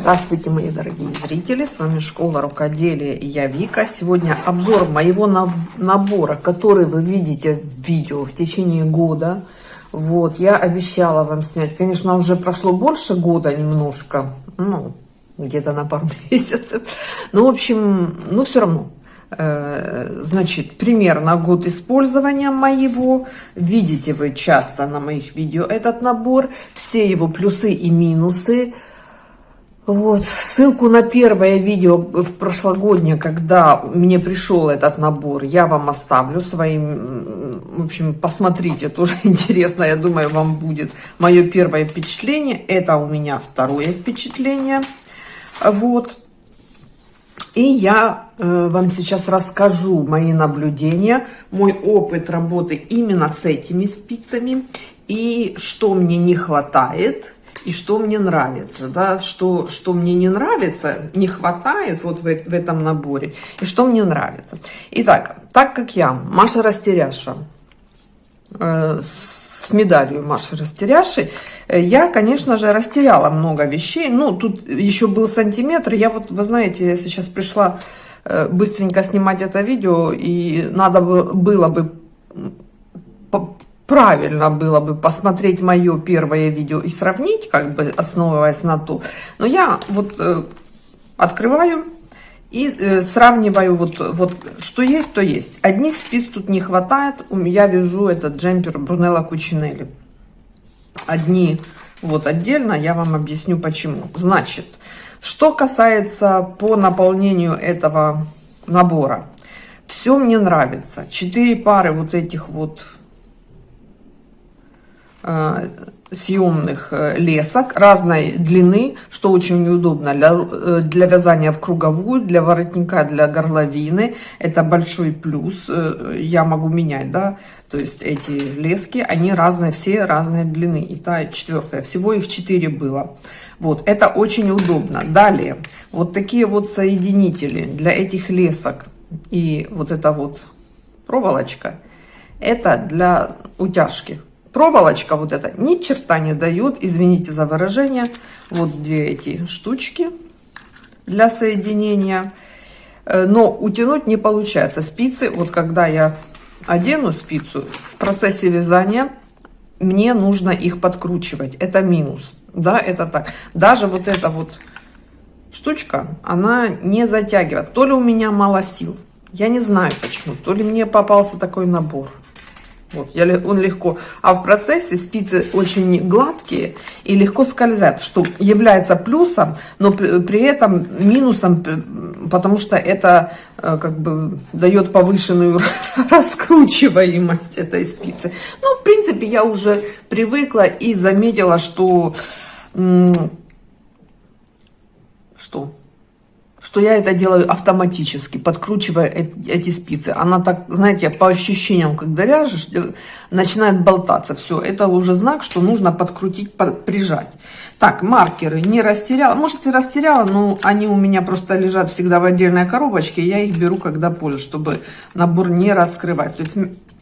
Здравствуйте, мои дорогие зрители! С вами Школа Рукоделия и я Вика. Сегодня обзор моего набора, который вы видите в видео в течение года. Вот, я обещала вам снять. Конечно, уже прошло больше года немножко. Ну, где-то на пару месяцев. Но, в общем, ну, все равно. Э, значит, примерно год использования моего. Видите вы часто на моих видео этот набор. Все его плюсы и минусы. Вот, ссылку на первое видео в прошлогоднее, когда мне пришел этот набор, я вам оставлю своим, в общем, посмотрите, тоже интересно, я думаю, вам будет мое первое впечатление. Это у меня второе впечатление, вот. И я э, вам сейчас расскажу мои наблюдения, мой опыт работы именно с этими спицами и что мне не хватает – и что мне нравится, да, что, что мне не нравится, не хватает вот в, в этом наборе, и что мне нравится. Итак, так как я, Маша Растеряша, э, с медалью Маши Растеряши, э, я, конечно же, растеряла много вещей. Ну, тут еще был сантиметр. Я вот, вы знаете, я сейчас пришла э, быстренько снимать это видео, и надо было бы правильно было бы посмотреть мое первое видео и сравнить, как бы основываясь на то. Но я вот э, открываю и э, сравниваю вот, вот что есть, то есть. Одних спиц тут не хватает. Меня вяжу этот джемпер Брунелла Кучинелли. Одни вот отдельно, я вам объясню почему. Значит, что касается по наполнению этого набора. Все мне нравится. Четыре пары вот этих вот съемных э, лесок разной длины, что очень неудобно для, э, для вязания в круговую, для воротника, для горловины. Это большой плюс. Я могу менять, да, то есть эти лески, они разные, все разные длины. И та четвертая, всего их четыре было. Вот, это очень удобно. Далее, вот такие вот соединители для этих лесок и вот эта вот проволочка, это для утяжки проволочка вот эта ни черта не дает, извините за выражение. Вот две эти штучки для соединения. Э, но утянуть не получается. Спицы, вот когда я одену спицу, в процессе вязания мне нужно их подкручивать. Это минус. Да, это так. Даже вот эта вот штучка, она не затягивает. То ли у меня мало сил. Я не знаю почему. То ли мне попался такой набор. Вот, я, он легко. А в процессе спицы очень гладкие и легко скользят, что является плюсом, но при, при этом минусом, потому что это э, как бы дает повышенную раскручиваемость этой спицы. Ну, в принципе, я уже привыкла и заметила, что... Что? Что я это делаю автоматически, подкручивая эти спицы. Она так, знаете, по ощущениям, когда вяжешь, э, начинает болтаться. Все, это уже знак, что нужно подкрутить, прижать. Так, маркеры не растеряла. Может и растеряла, но они у меня просто лежат всегда в отдельной коробочке. Я их беру, когда пользуюсь, чтобы набор не раскрывать. То есть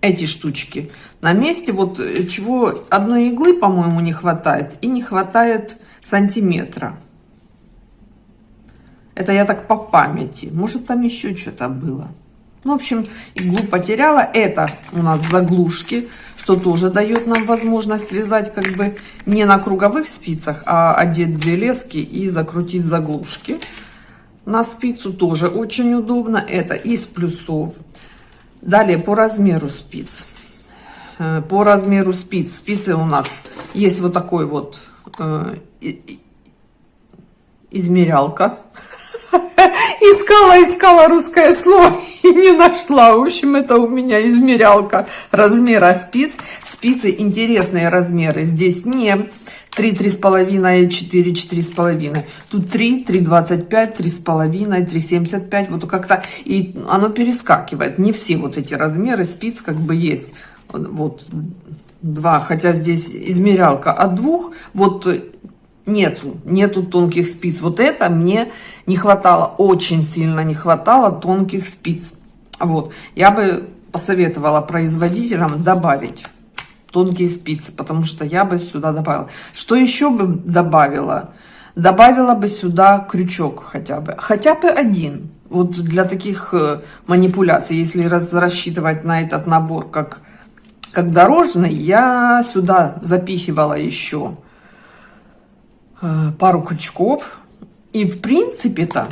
эти штучки на месте. Вот э, чего одной иглы, по-моему, не хватает. И не хватает сантиметра. Это я так по памяти. Может, там еще что-то было. Ну, в общем, иглу потеряла. Это у нас заглушки, что тоже дает нам возможность вязать как бы не на круговых спицах, а одеть две лески и закрутить заглушки. На спицу тоже очень удобно. Это из плюсов. Далее по размеру спиц. Э, по размеру спиц. Спицы у нас есть вот такой вот э, измерялка искала, искала русское слово и не нашла. В общем, это у меня измерялка размера спиц. Спицы интересные размеры. Здесь не 3, 3,5, 4, 4,5. Тут 3, 3,25, 3,5, 3,75. Вот как-то и оно перескакивает. Не все вот эти размеры спиц как бы есть. Вот два, хотя здесь измерялка от двух. Вот нету, нету тонких спиц. Вот это мне не хватало, очень сильно не хватало тонких спиц. Вот, я бы посоветовала производителям добавить тонкие спицы, потому что я бы сюда добавила. Что еще бы добавила? добавила бы сюда крючок хотя бы. Хотя бы один. Вот для таких э, манипуляций, если раз, рассчитывать на этот набор как, как дорожный, я сюда запихивала еще пару крючков. И в принципе-то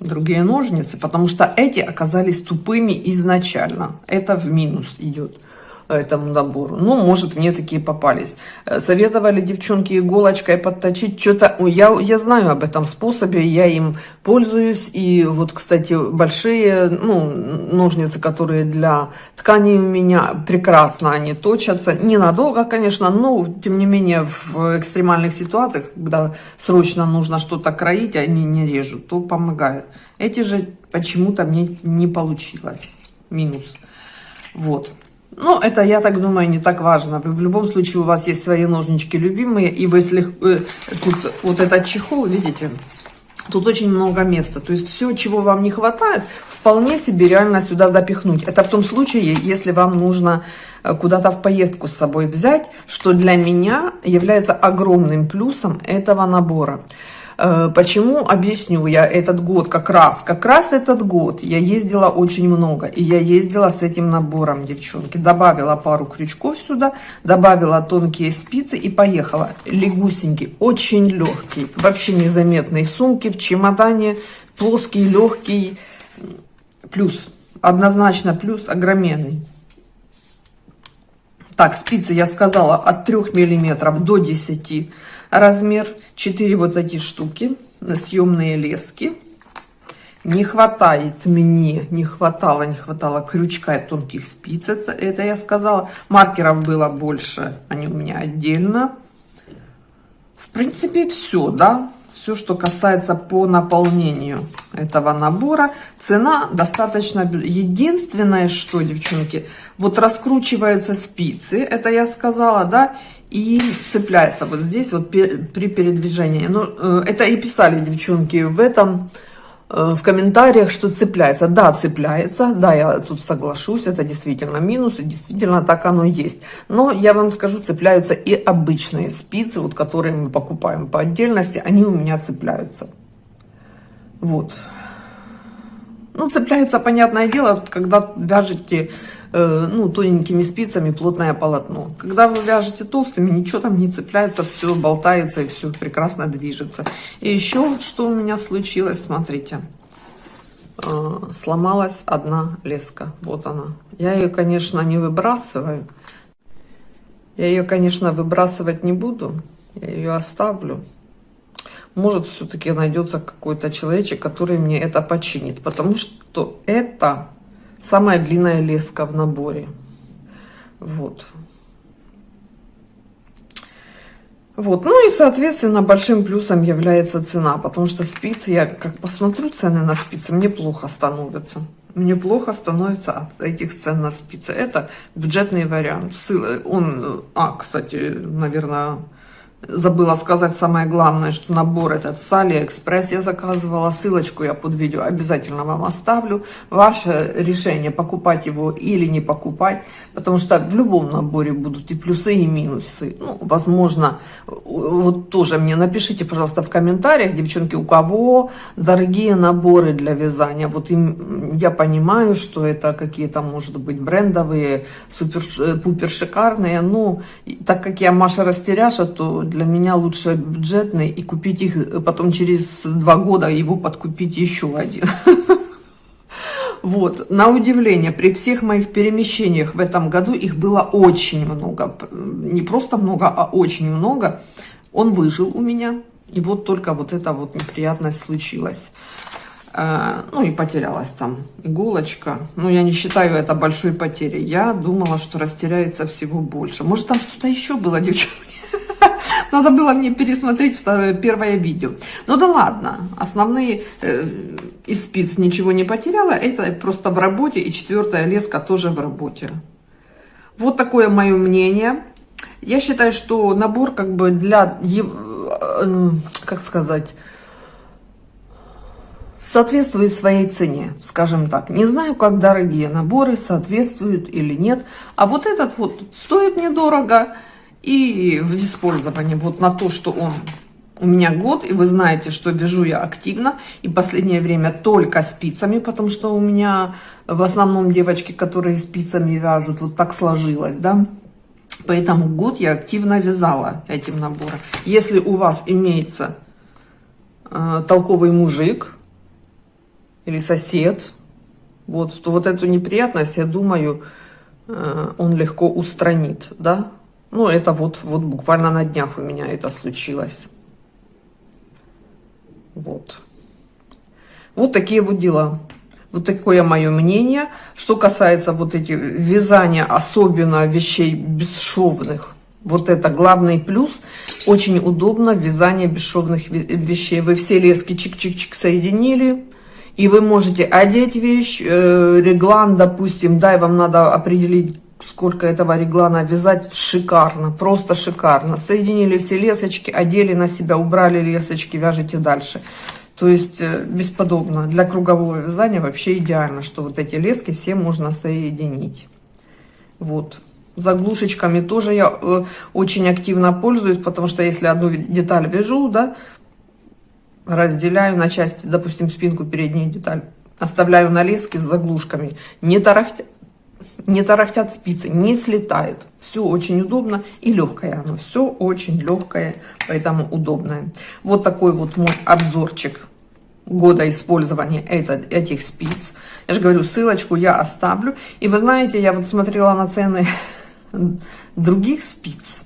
другие ножницы, потому что эти оказались тупыми изначально. Это в минус идет этому набору. Ну, может, мне такие попались. Э, советовали девчонки иголочкой подточить. Что-то я, я знаю об этом способе, я им пользуюсь. И вот, кстати, большие ну, ножницы, которые для тканей у меня прекрасно они точатся. Ненадолго, конечно, но, тем не менее, в экстремальных ситуациях, когда срочно нужно что-то кроить, они не режут, то помогает. Эти же почему-то мне не получилось. Минус. Вот. Ну, это, я так думаю, не так важно. Вы, в любом случае, у вас есть свои ножнички любимые. И вы, если э, тут вот этот чехол, видите, тут очень много места. То есть все, чего вам не хватает, вполне себе реально сюда запихнуть. Это в том случае, если вам нужно э, куда-то в поездку с собой взять, что для меня является огромным плюсом этого набора. Э, почему? Объясню я этот год как раз. Как раз этот год я ездила очень много. И я ездила с этим набором, девчонки. Добавила пару крючков сюда, добавила тонкие спицы и поехала. Легусенький, очень легкий, вообще незаметный. Сумки в чемодане, плоский, легкий. Плюс, однозначно плюс огроменный. Так, спицы я сказала от 3 миллиметров до 10 размер 4 вот эти штуки съемные лески. Не хватает мне не хватало не хватало крючка и тонких спиц это я сказала. Маркеров было больше они у меня отдельно. В принципе все да. Все что касается по наполнению этого набора цена достаточно единственное что девчонки вот раскручиваются спицы это я сказала да и цепляется вот здесь вот при передвижении. Ну, э, это и писали девчонки в этом, э, в комментариях, что цепляется. Да, цепляется, да, я тут соглашусь, это действительно минус, и действительно так оно есть. Но я вам скажу, цепляются и обычные спицы, вот которые мы покупаем по отдельности, они у меня цепляются. Вот. Ну, цепляются, понятное дело, когда вяжете ну, тоненькими спицами плотное полотно. Когда вы вяжете толстыми, ничего там не цепляется, все болтается и все прекрасно движется. И еще что у меня случилось, смотрите. Э, сломалась одна леска. Вот она. Я ее, конечно, не выбрасываю. Я ее, конечно, выбрасывать не буду. Я ее оставлю. Может, все-таки найдется какой-то человечек, который мне это починит. Потому что это Самая длинная леска в наборе. Вот. Вот, ну и, соответственно, большим плюсом является цена, потому что спицы, я как посмотрю цены на спицы, мне плохо становится. Мне плохо становится от этих цен на спицы. Это бюджетный вариант. Он, а, кстати, наверное, Забыла сказать самое главное, что набор этот с Алиэкспресс я заказывала. Ссылочку я под видео обязательно вам оставлю. Ваше решение, покупать его или не покупать. Потому что в любом наборе будут и плюсы, и минусы. Ну, возможно, вот тоже мне напишите, пожалуйста, в комментариях, девчонки, у кого дорогие наборы для вязания. Вот им, я понимаю, что это какие-то, может быть, брендовые, супер-пупер шикарные. Но так как я Маша Растеряша, то меня лучше бюджетный и купить их э, потом через два года его подкупить еще один. Вот, на удивление, при всех моих перемещениях в этом году их было очень много. Не просто много, а очень много. Он выжил у меня. И вот только вот эта вот неприятность случилась. Э, ну и потерялась там иголочка. Ну, я не считаю это большой потерей. Я думала, что растеряется всего больше. Может, там что-то еще было, девчонки? Надо было мне пересмотреть второе, первое видео. Ну да ладно, основные э, из спиц ничего не потеряла. Это просто в работе. И четвертая леска тоже в работе. Вот такое мое мнение. Я считаю, что набор как бы для, э, как сказать, соответствует своей цене, скажем так. Не знаю, как дорогие наборы соответствуют или нет. А вот этот вот стоит недорого и в использовании вот на то, что он у меня год, и вы знаете, что вяжу я активно, и последнее время только спицами, потому что у меня в основном девочки, которые спицами вяжут, вот так сложилось, да. Поэтому год я активно вязала этим набором. Если у вас имеется э, толковый мужик или сосед, вот, то вот эту неприятность, я думаю, э, он легко устранит, да. Ну, это вот, вот буквально на днях у меня это случилось. Вот. Вот такие вот дела. Вот такое мое мнение. Что касается вот этих вязания, особенно вещей бесшовных, вот это главный плюс. Очень удобно вязание бесшовных вещей. Вы все лески чик-чик-чик соединили, и вы можете одеть вещь, э, реглан, допустим, да, и вам надо определить, сколько этого реглана вязать. Шикарно, просто шикарно. Соединили все лесочки, одели на себя, убрали лесочки, вяжите дальше. То есть э, бесподобно. Для кругового вязания вообще идеально, что вот эти лески все можно соединить. Вот. Заглушечками тоже я э, очень активно пользуюсь, потому что если одну деталь вяжу, да, разделяю на части, допустим, спинку, переднюю деталь, оставляю на леске с заглушками. Не, тарахтя, не тарахтят спицы, не слетает. Все очень удобно и легкое оно. Все очень легкое, поэтому удобное. Вот такой вот мой обзорчик года использования этот, этих спиц. Я же говорю, ссылочку я оставлю. И вы знаете, я вот смотрела на цены других спиц.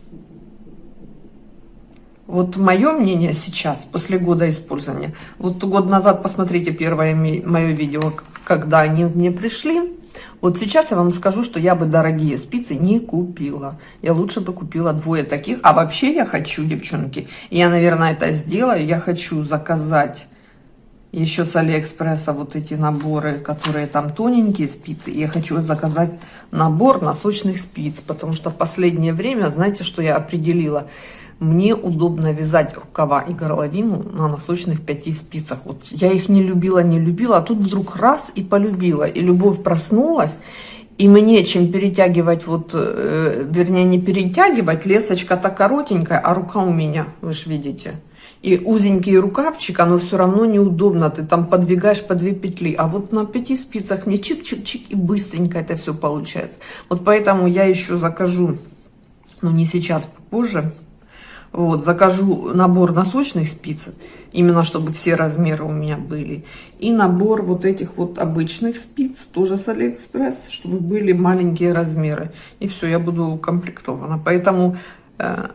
Вот мое мнение сейчас, после года использования, вот год назад, посмотрите первое мое видео, когда они мне пришли, вот сейчас я вам скажу, что я бы дорогие спицы не купила. Я лучше бы купила двое таких. А вообще я хочу, девчонки, я, наверное, это сделаю. Я хочу заказать еще с Алиэкспресса вот эти наборы, которые там тоненькие спицы. И я хочу заказать набор носочных спиц, потому что в последнее время, знаете, что я определила? Мне удобно вязать рукава и горловину на носочных пяти спицах. Вот я их не любила, не любила, а тут вдруг раз и полюбила. И любовь проснулась. И мне чем перетягивать, вот, э, вернее, не перетягивать, лесочка-то коротенькая, а рука у меня, вы же видите. И узенький рукавчик, оно все равно неудобно, ты там подвигаешь по две петли. А вот на пяти спицах мне чик-чик-чик и быстренько это все получается. Вот поэтому я еще закажу, ну не сейчас, позже, вот, закажу набор носочных спиц, именно чтобы все размеры у меня были. И набор вот этих вот обычных спиц, тоже с Алиэкспресс, чтобы были маленькие размеры. И все, я буду комплектована. Поэтому э,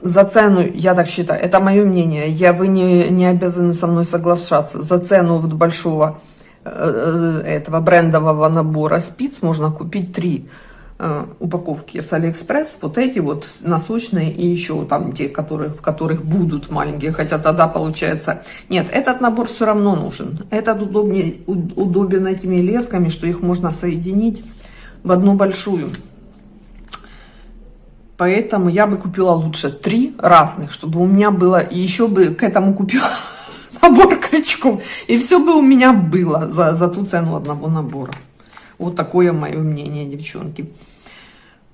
за цену, я так считаю, это мое мнение, я, вы не, не обязаны со мной соглашаться. За цену вот большого э, э этого брендового набора спиц можно купить три упаковки с Алиэкспресс, вот эти вот носочные и еще там те, которые, в которых будут маленькие, хотя тогда получается... Нет, этот набор все равно нужен. Этот удобнее, удобен этими лесками, что их можно соединить в одну большую. Поэтому я бы купила лучше три разных, чтобы у меня было, и еще бы к этому купила набор крючков. И все бы у меня было за, за ту цену одного набора. Вот такое мое мнение, девчонки.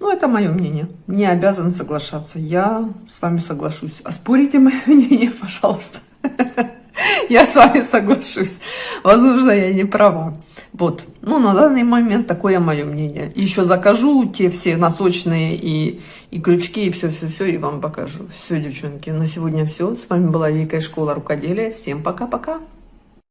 Ну, это мое мнение. Не обязан соглашаться. Я с вами соглашусь. А спорите мое мнение, пожалуйста. Я с вами соглашусь. Возможно, я не права. Вот. Ну, на данный момент такое мое мнение. Еще закажу те все носочные и, и крючки, и все-все-все, и вам покажу. Все, девчонки, на сегодня все. С вами была Вика из школы рукоделия. Всем пока-пока.